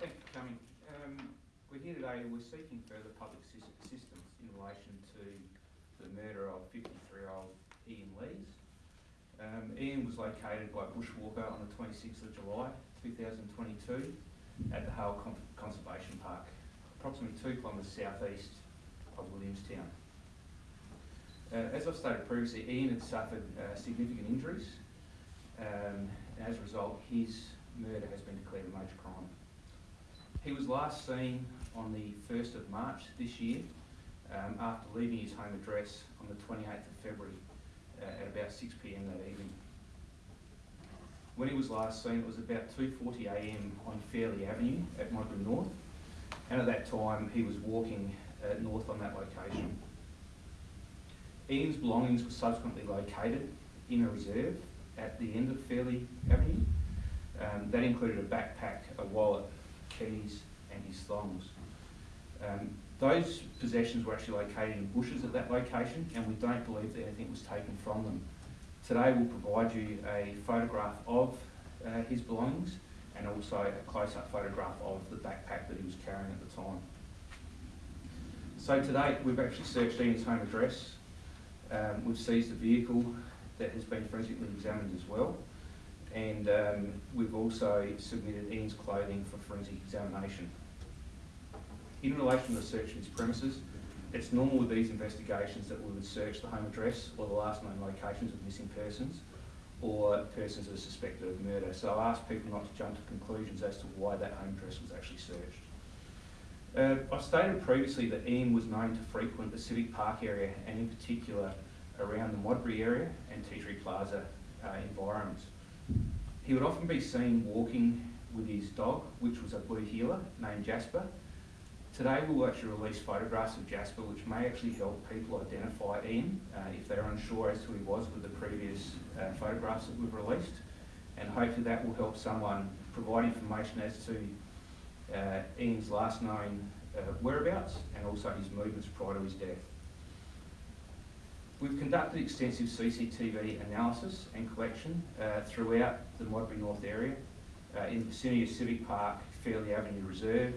thank you for coming. Um, we're here today, we're seeking further public assis- assistance in relation to the murder of 53-year-old Ian Lees. Um, Ian was located by bushwalker on the 26th of July 2022 at the Hale Con- Conservation Park, approximately two kilometres southeast of Williamstown. Uh, as I've stated previously, Ian had suffered uh, significant injuries, um, and as a result, his murder has been declared a major crime. He was last seen on the 1st of March this year um, after leaving his home address on the 28th of February uh, at about 6pm that evening. When he was last seen, it was about 2.40am on Fairley Avenue at Modbury North, and at that time he was walking uh, north on that location. Ian's belongings were subsequently located in a reserve at the end of Fairley Avenue. Um, that included a backpack, a wallet, keys, and his thongs. Um, those possessions were actually located in bushes at that location, and we don't believe that anything was taken from them. Today we'll provide you a photograph of uh, his belongings and also a close-up photograph of the backpack that he was carrying at the time. So to date, we've actually searched Ian's home address. Um, we've seized a vehicle that has been forensically examined as well. And um, we've also submitted Ian's clothing for forensic examination. In relation to the search of his premises, it's normal with these investigations that we would search the home address or the last known locations of missing persons or persons that are suspected of murder. So I ask people not to jump to conclusions as to why that home address was actually searched. Uh, I've stated previously that Ian was known to frequent the Civic Park area and in particular around the Modbury area and Tea Tree Plaza uh, environments. He would often be seen walking with his dog, which was a blue heeler named Jasper. Today we'll actually release photographs of Jasper which may actually help people identify Ian uh, if they're unsure as to who he was with the previous uh, photographs that we've released. And hopefully that will help someone provide information as to uh, Ian's last known uh, whereabouts and also his movements prior to his death. We've conducted extensive CCTV analysis and collection uh, throughout the Modbury North area, uh, in the vicinity of Civic Park, Fairley Avenue Reserve,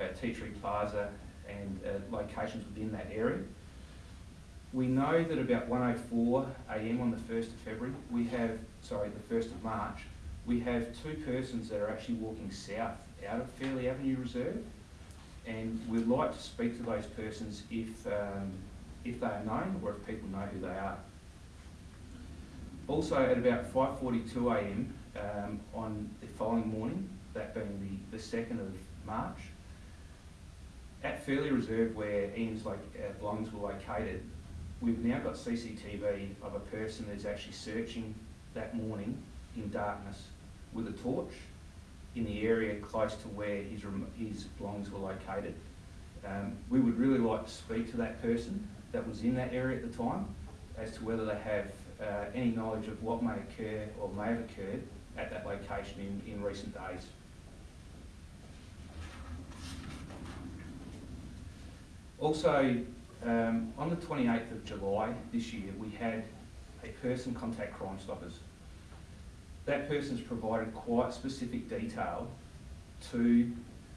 uh, Tea Tree Plaza, and uh, locations within that area. We know that about 1.04am on the 1st of February, we have, sorry, the 1st of March, we have two persons that are actually walking south out of Fairley Avenue Reserve, and we'd like to speak to those persons if um, if they are known or if people know who they are. Also, at about 5.42am um, on the following morning, that being the, the 2nd of March, at Fairley Reserve where Ian's like, uh, belongings were located, we've now got CCTV of a person that's actually searching that morning in darkness with a torch in the area close to where his, his belongings were located. Um, we would really like to speak to that person that was in that area at the time as to whether they have uh, any knowledge of what may occur or may have occurred at that location in, in recent days. Also, um, on the 28th of July this year, we had a person contact Crime Stoppers. That person's provided quite specific detail to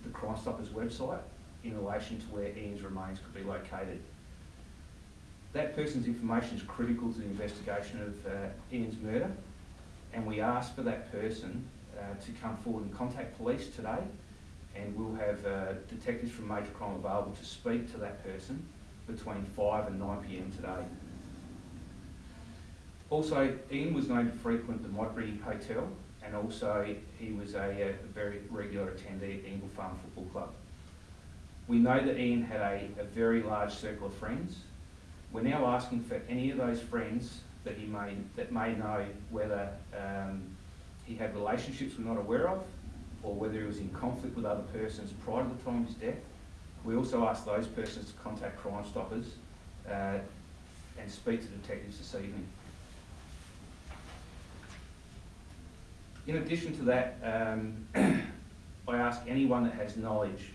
the Crime Stoppers website in relation to where Ian's remains could be located. That person's information is critical to the investigation of uh, Ian's murder, and we ask for that person uh, to come forward and contact police today, and we'll have uh, detectives from Major Crime available to speak to that person between 5 and 9 pm today. Also, Ian was known to frequent the Modbury Hotel, and also he was a, a very regular attendee at Ingle Farm Football Club. We know that Ian had a, a very large circle of friends, we're now asking for any of those friends that he may that may know whether um, he had relationships we're not aware of, or whether he was in conflict with other persons prior to the time of his death. We also ask those persons to contact Crime Stoppers uh, and speak to detectives this evening. In addition to that, um, I ask anyone that has knowledge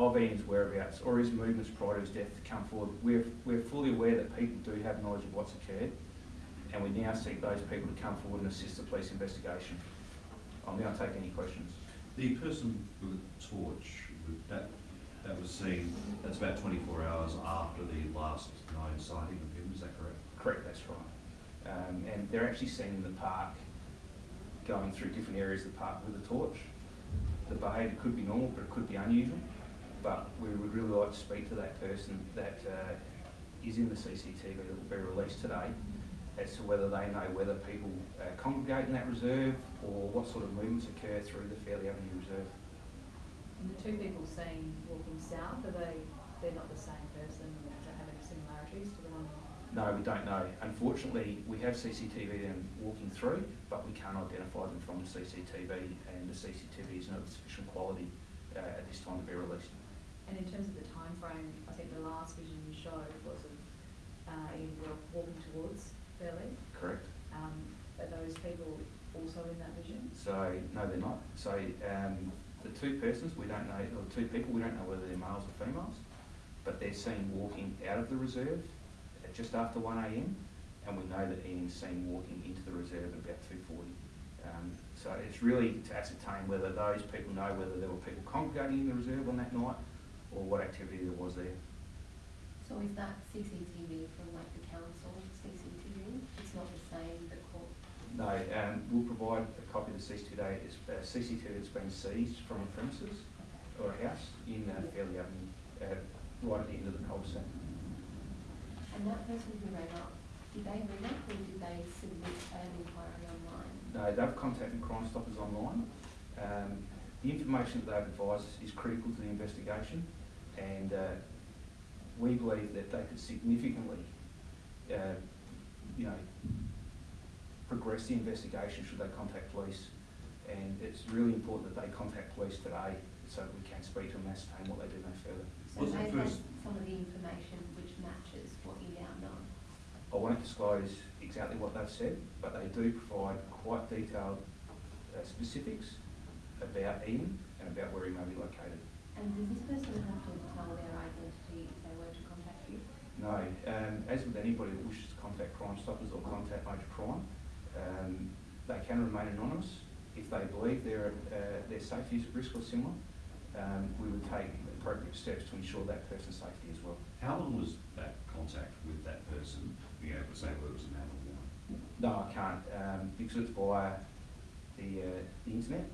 of Ian's whereabouts or his movements prior to his death to come forward. We're, we're fully aware that people do have knowledge of what's occurred and we now seek those people to come forward and assist the police investigation. I'll now take any questions. The person with the torch, that, that was seen, that's about twenty-four hours after the last known sighting of him, is that correct? Correct, that's right. Um, and they're actually seen in the park, going through different areas of the park with a torch. The behaviour could be normal, but it could be unusual. But we would really like to speak to that person that uh, is in the CCTV that will be released today as to whether they know whether people uh, congregate in that reserve or what sort of movements occur through the Fairley Avenue Reserve. And the two people seen walking south, are they, they're not the same person, don't have any similarities to the one? No, we don't know. Unfortunately, we have CCTV them walking through, but we can't identify them from the CCTV, and the CCTV is not of sufficient quality uh, at this time to be released. And in terms of the time frame, I think the last vision you showed was of, uh, Ian Wilk walking towards Fairley. Correct? Um, are those people also in that vision? So, no, they're not. So, um, the two persons, we don't know, or the two people, we don't know whether they're males or females, but they're seen walking out of the reserve at just after one AM, and we know that Ian's seen walking into the reserve at about two forty. Um, so it's really to ascertain whether those people know whether there were people congregating in the reserve on that night, or what activity there was there. So is that CCTV from like the council CCTV? It's not the same, the court? No, um, we'll provide a copy of the CCTV, it's, uh, CCTV that's been seized from a premises or a house in uh, Fairley Avenue, uh, right at the end of the cul-de-sac. And that person who rang up, did they ring up or did they submit an inquiry online? No, they've contacted Crime Stoppers online. Um, the information that they've advised is critical to the investigation, and uh, we believe that they could significantly, uh, you know, progress the investigation should they contact police. And it's really important that they contact police today so that we can speak to them and ascertain what they do no further. So Was the they have first- some of the information which matches what you now know? I won't disclose exactly what they've said, but they do provide quite detailed uh, specifics about Ian and about where he may be located. And does this person have to tell their identity if they were to contact you? No, um, as with anybody that wishes to contact Crime Stoppers or contact Major Crime, um, they can remain anonymous. If they believe their, uh, their safety is at risk or similar, um, we would take appropriate steps to ensure that person's safety as well. How long was that contact with that person, being able to say whether it was a man or woman? No, I can't, um, because it's via the, uh, the internet,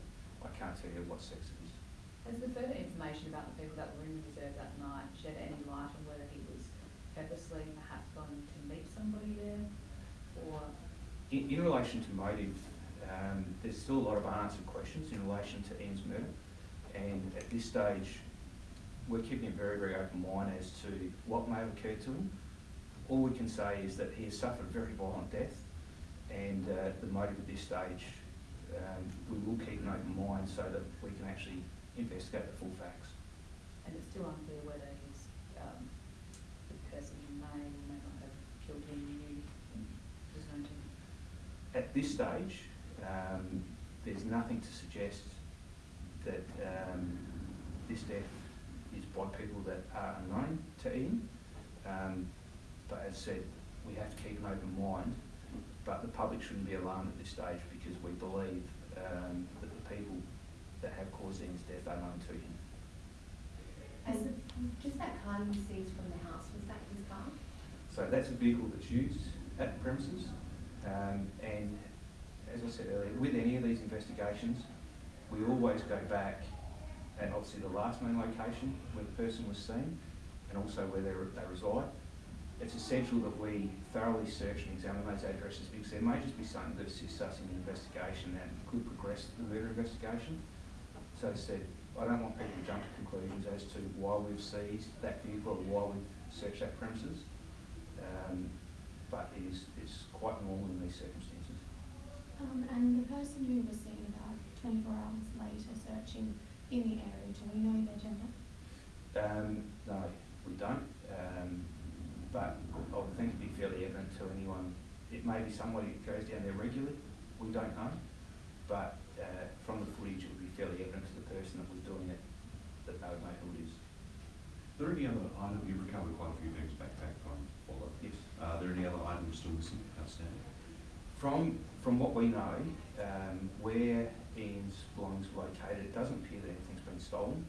I can't tell you what sex it is. Has the further information about the people that were in the reserve that night shed any light on whether he was purposely perhaps going to meet somebody there? Or, In, in relation to motive, um, there's still a lot of unanswered questions in relation to Ian's murder. And at this stage, we're keeping a very, very open mind as to what may have occurred to him. All we can say is that he has suffered a very violent death, and uh, the motive at this stage, um, we will keep an open mind so that we can actually investigate the full facts. and it's still unclear whether he's, um, the person who may or may not have killed him knew, was known to him? At this stage, um, there's nothing to suggest that um, this death is by people that are unknown to Ian. Um, but as said, we have to keep an open mind, but the public shouldn't be alarmed at this stage because we believe um, that the people that have caused Ian's death are known to him. And just that car you seized from the house, was that his car? So that's a vehicle that's used at the premises. Um, and as I said earlier, with any of these investigations, we always go back and obviously the last known location where the person was seen and also where they, re- they reside. It's essential that we thoroughly search and examine those addresses because there may just be something that assists us in the investigation and could progress the murder investigation. So as I said, I don't want people to jump to conclusions as to why we've seized that vehicle or why we've searched that premises. Um, but it is, it's quite normal in these circumstances. Um, and the person who was seen about twenty-four hours later searching in the area, do we know their gender? Um, no, we don't, um, but I would think it'd be fairly evident to anyone. It may be somebody that goes down there regularly, we don't know, but, uh, from the footage, it would be fairly evident to the person that was doing it, that they would who it is. Are there any other items, you've recovered quite a few things back, back from Paula. Yes. Uh, are there any other items still missing, outstanding? From, from what we know, um, where Ian's belongings were located, it doesn't appear that anything's been stolen.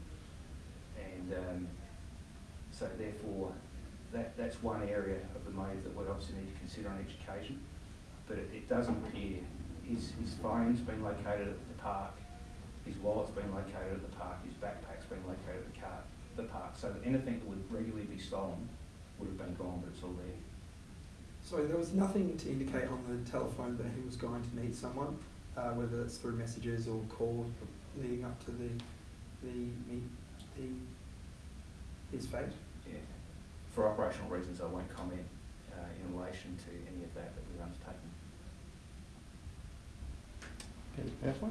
And, um, so therefore, that, that's one area of the motive that we'd obviously need to consider on each occasion. But it, it doesn't appear, his, his phone's been located at the park, his wallet's been located at the park, his backpack's been located at the car, the park. So that anything that would regularly be stolen would have been gone, but it's all there. So there was nothing to indicate on the telephone that he was going to meet someone, uh, whether it's through messages or call leading up to the, the, meet, the, his fate. Yeah. For operational reasons, I won't comment, uh, in relation to any of that that we've undertaken. Okay, Councillor?